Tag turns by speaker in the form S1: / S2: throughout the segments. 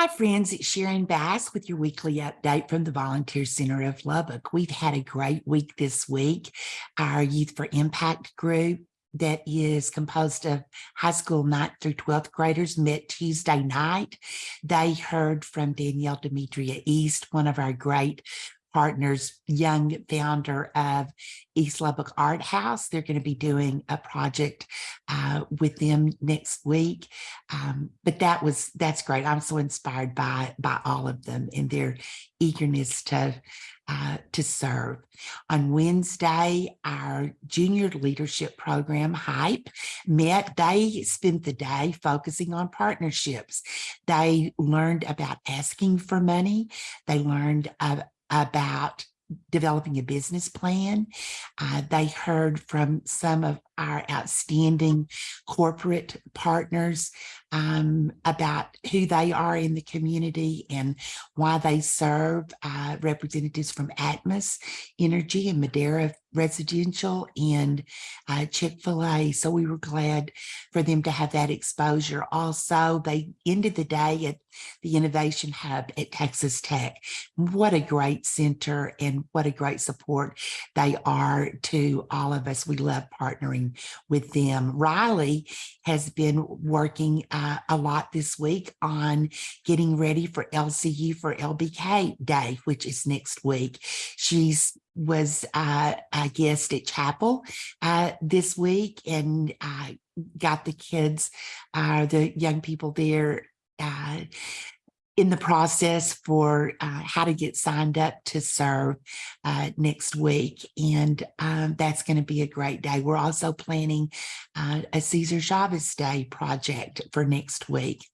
S1: Hi, friends. It's Sharon Bass with your weekly update from the Volunteer Center of Lubbock. We've had a great week this week. Our Youth for Impact group that is composed of high school 9th through 12th graders met Tuesday night. They heard from Danielle Demetria East, one of our great partners, young founder of East Lubbock Art House. They're going to be doing a project uh, with them next week. Um, but that was that's great. I'm so inspired by by all of them and their eagerness to uh, to serve. On Wednesday, our junior leadership program, HYPE, met. They spent the day focusing on partnerships. They learned about asking for money. They learned uh, about developing a business plan. Uh, they heard from some of our outstanding corporate partners um, about who they are in the community and why they serve uh, representatives from Atmos Energy and Madera Residential and uh, Chick-fil-A. So we were glad for them to have that exposure. Also, they ended the day at the Innovation Hub at Texas Tech. What a great center and what a great support they are to all of us. We love partnering with them. Riley has been working uh, a lot this week on getting ready for LCU for LBK Day, which is next week. She's was uh, a guest at chapel uh, this week and uh, got the kids, uh, the young people there uh, in the process for uh, how to get signed up to serve uh, next week. And um, that's going to be a great day. We're also planning uh, a Cesar Chavez Day project for next week.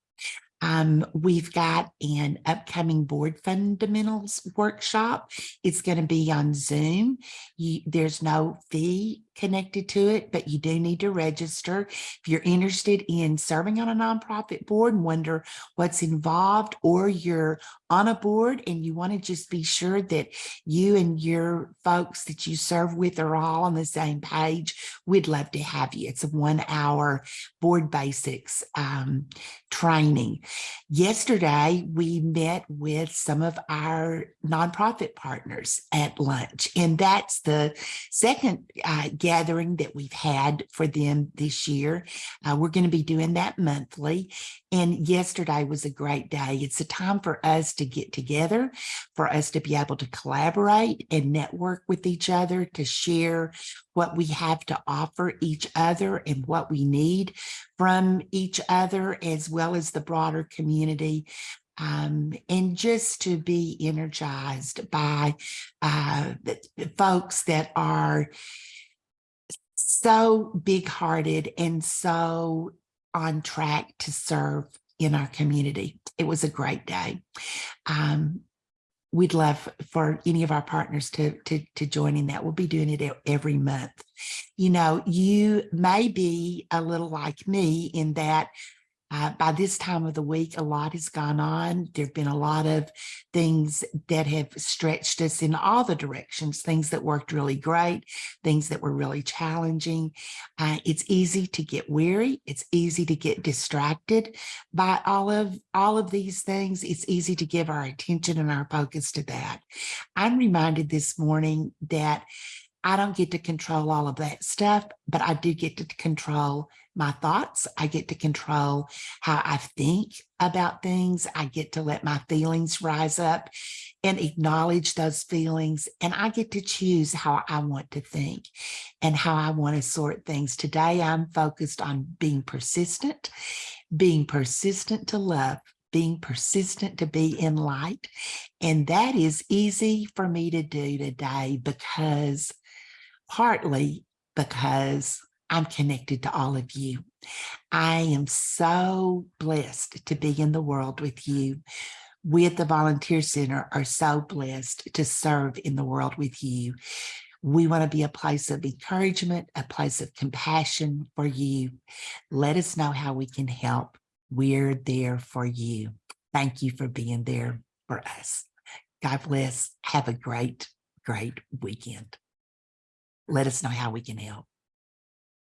S1: Um, we've got an upcoming board fundamentals workshop. It's going to be on Zoom. You, there's no fee connected to it, but you do need to register. If you're interested in serving on a nonprofit board and wonder what's involved, or you're on a board and you want to just be sure that you and your folks that you serve with are all on the same page, we'd love to have you. It's a one hour board basics um, training. Yesterday, we met with some of our nonprofit partners at lunch, and that's the second uh, gathering that we've had for them this year. Uh, we're going to be doing that monthly. And yesterday was a great day. It's a time for us to get together, for us to be able to collaborate and network with each other, to share what we have to offer each other and what we need from each other, as well as the broader community um, and just to be energized by uh, folks that are so big hearted and so on track to serve in our community. It was a great day. Um, we'd love for any of our partners to, to, to join in that. We'll be doing it every month. You know, you may be a little like me in that uh, by this time of the week, a lot has gone on. There have been a lot of things that have stretched us in all the directions, things that worked really great, things that were really challenging. Uh, it's easy to get weary. It's easy to get distracted by all of, all of these things. It's easy to give our attention and our focus to that. I'm reminded this morning that I don't get to control all of that stuff, but I do get to control my thoughts. I get to control how I think about things. I get to let my feelings rise up and acknowledge those feelings. And I get to choose how I want to think and how I want to sort things. Today, I'm focused on being persistent, being persistent to love, being persistent to be in light. And that is easy for me to do today because partly because I'm connected to all of you. I am so blessed to be in the world with you. We at the Volunteer Center are so blessed to serve in the world with you. We want to be a place of encouragement, a place of compassion for you. Let us know how we can help. We're there for you. Thank you for being there for us. God bless. Have a great, great weekend let us know how we can help.